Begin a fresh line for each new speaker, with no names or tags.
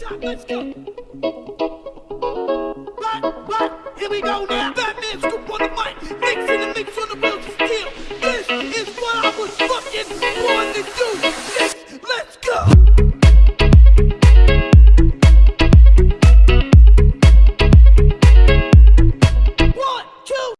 Top, let's go. But, but Here we go now.